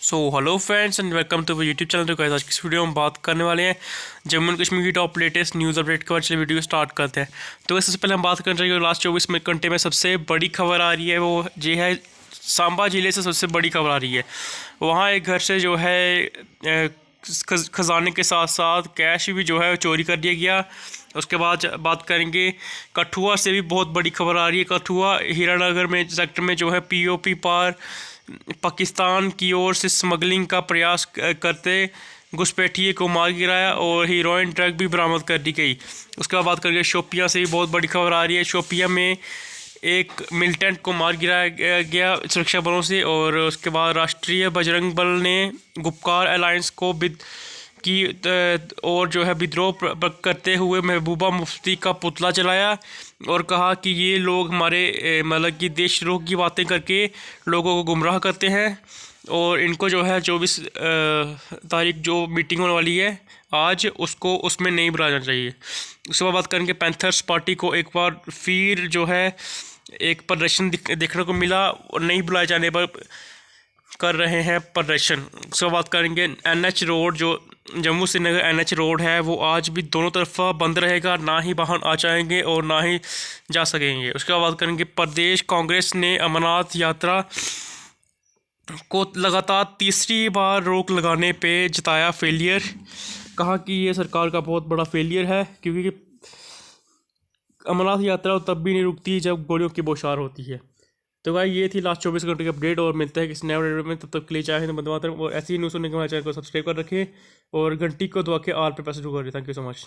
So hello friends and welcome to YouTube channel आज की video में बात करने वाले हैं जम्मू एंड कश्मीर की टॉप लेटेस्ट न्यूज़ अपडेट के बाद चलिए वीडियो स्टार्ट करते हैं। तो सबसे पहले हम बात करना चाहिए लास्ट चौबीस घंटे में सबसे बड़ी खबर आ रही है वो ये है सांबा ज़िले से सबसे बड़ी खबर आ रही है। वहाँ एक घर से जो है ख़जाने के साथ साथ कैश भी जो है चोरी कर दिया गया। उसके बाद बात करेंगे, कठुआ से भी बहुत बड़ी खबर आ रही है। कठुआ हीरानगर में सेक्टर में जो है पीओपी पार पाकिस्तान की ओर से स्मगलिंग का प्रयास करते घुसपैठिए को मार गिराया और हीरोइन ट्रक भी बरामद कर दी गई। उसके बाद बात करके शोपिया से भी बहुत बड़ी खबर आ रही है। शोपिया में एक मिलिटेंट को मार गिराया गया सुरक्षा बलों से और उसके बाद राष्ट्रीय बजरंग बल ने गुप्कार अलायंस को की और जो है विद्रोह करते हुए महबूबा मुफ्ती का पुतला चलाया और कहा कि ये लोग हमारे मतलब कि देशद्रोह की बातें करके लोगों को गुमराह करते हैं और इनको जो है चौबीस तारीख जो मीटिंग होने वाली है, आज उसको, उसमें नहीं बुलाया जाना चाहिए। उसके बाद बात करेंगे पैंथर्स पार्टी को एक बार फिर जो है एक प्रदर्शन देखने को मिला और नहीं बुलाए जाने पर कर रहे हैं प्रदर्शन। उसके बाद बात करेंगे एनएच रोड जो जम्मू श्रीनगर एनएच रोड है, वो आज भी दोनों तरफा बंद रहेगा, ना ही वाहन आ जाएँगे और ना ही जा सकेंगे। उसके बाद करेंगे, प्रदेश कांग्रेस ने अमरनाथ यात्रा को लगातार तीसरी बार रोक लगाने पे जताया फेलियर। कहा कि ये सरकार का बहुत बड़ा फेलियर है, क्योंकि अमरनाथ यात्रा तब भी नहीं रुकती जब गोलियों की बौछार होती है। तो भाई, ये थी लास्ट चौबीस घंटे की अपडेट और मिलता है किसी नए अपडेट में। तब तक के लिए चाहे तो बंद और ऐसी न्यूज़ सुनने के हमारे चैनल को सब्सक्राइब कर रखें और घंटी को दबा के आल पे पैसे कर। Thank you so much